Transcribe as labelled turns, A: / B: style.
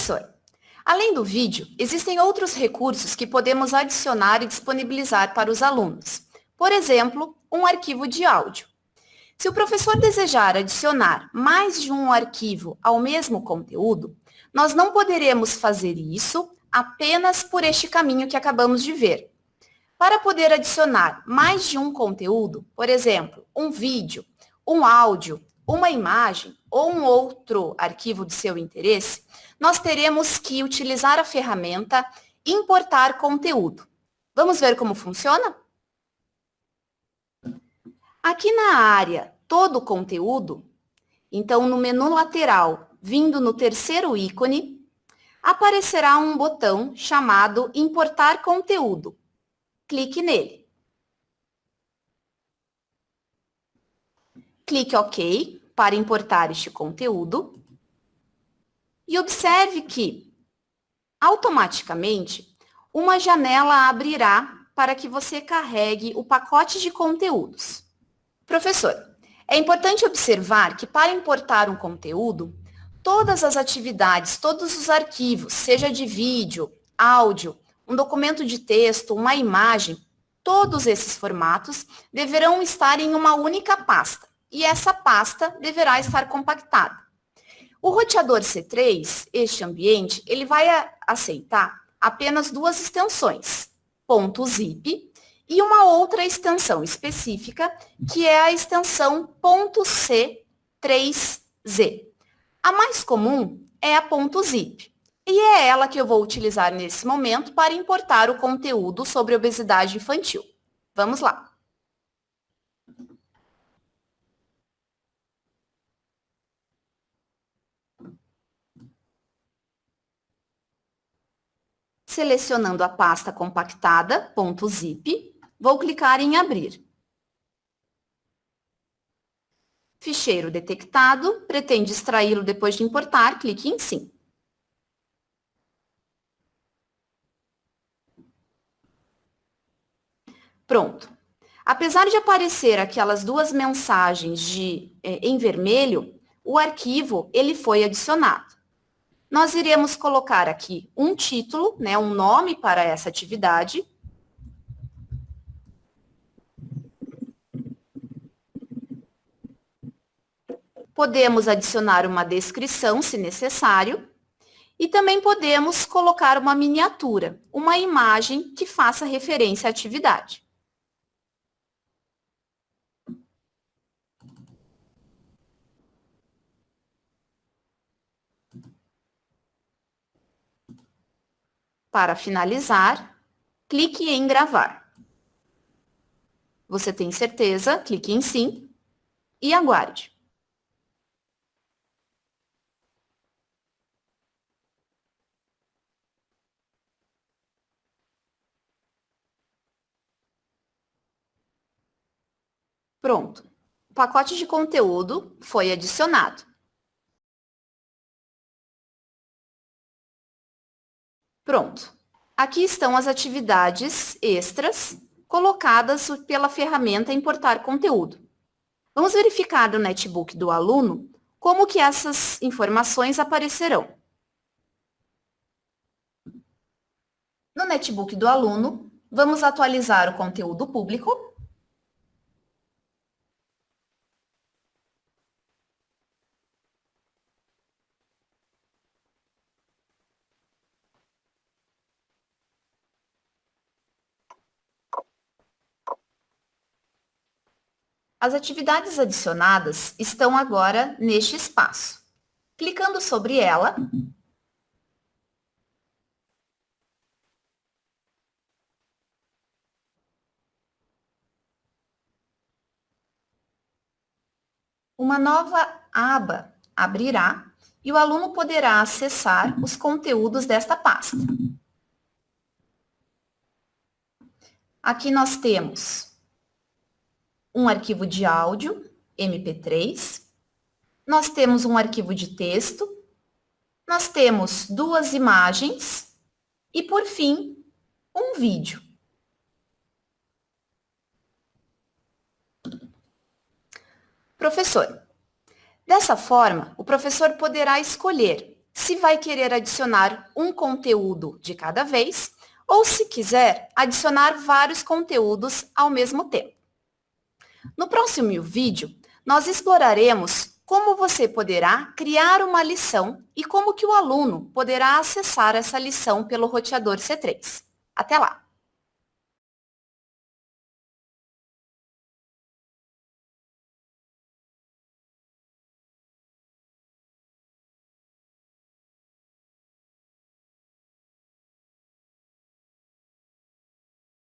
A: Professor, além do vídeo, existem outros recursos que podemos adicionar e disponibilizar para os alunos. Por exemplo, um arquivo de áudio. Se o professor desejar adicionar mais de um arquivo ao mesmo conteúdo, nós não poderemos fazer isso apenas por este caminho que acabamos de ver. Para poder adicionar mais de um conteúdo, por exemplo, um vídeo, um áudio, uma imagem ou um outro arquivo de seu interesse, nós teremos que utilizar a ferramenta importar conteúdo. Vamos ver como funciona? Aqui na área todo conteúdo, então no menu lateral, vindo no terceiro ícone, aparecerá um botão chamado importar conteúdo. Clique nele. Clique OK para importar este conteúdo. E observe que, automaticamente, uma janela abrirá para que você carregue o pacote de conteúdos. Professor, é importante observar que para importar um conteúdo, todas as atividades, todos os arquivos, seja de vídeo, áudio, um documento de texto, uma imagem, todos esses formatos deverão estar em uma única pasta e essa pasta deverá estar compactada. O roteador C3, este ambiente, ele vai aceitar apenas duas extensões, .zip e uma outra extensão específica, que é a extensão .c3z. A mais comum é a .zip, e é ela que eu vou utilizar nesse momento para importar o conteúdo sobre obesidade infantil. Vamos lá. Selecionando a pasta compactada, .zip, vou clicar em abrir. Ficheiro detectado, pretende extraí-lo depois de importar, clique em sim. Pronto. Apesar de aparecer aquelas duas mensagens de, eh, em vermelho, o arquivo ele foi adicionado. Nós iremos colocar aqui um título, né, um nome para essa atividade, Podemos adicionar uma descrição, se necessário, e também podemos colocar uma miniatura, uma imagem que faça referência à atividade. Para finalizar, clique em gravar. Você tem certeza? Clique em sim e aguarde. Pronto. O pacote de conteúdo foi adicionado. Pronto. Aqui estão as atividades extras colocadas pela ferramenta Importar Conteúdo. Vamos verificar no netbook do aluno como que essas informações aparecerão. No netbook do aluno, vamos atualizar o conteúdo público As atividades adicionadas estão agora neste espaço. Clicando sobre ela, uma nova aba abrirá e o aluno poderá acessar os conteúdos desta pasta. Aqui nós temos um arquivo de áudio, MP3, nós temos um arquivo de texto, nós temos duas imagens e, por fim, um vídeo. Professor, dessa forma, o professor poderá escolher se vai querer adicionar um conteúdo de cada vez ou, se quiser, adicionar vários conteúdos ao mesmo tempo. No próximo vídeo, nós exploraremos como você poderá criar uma lição e como que o aluno poderá acessar essa lição pelo roteador C3. Até lá!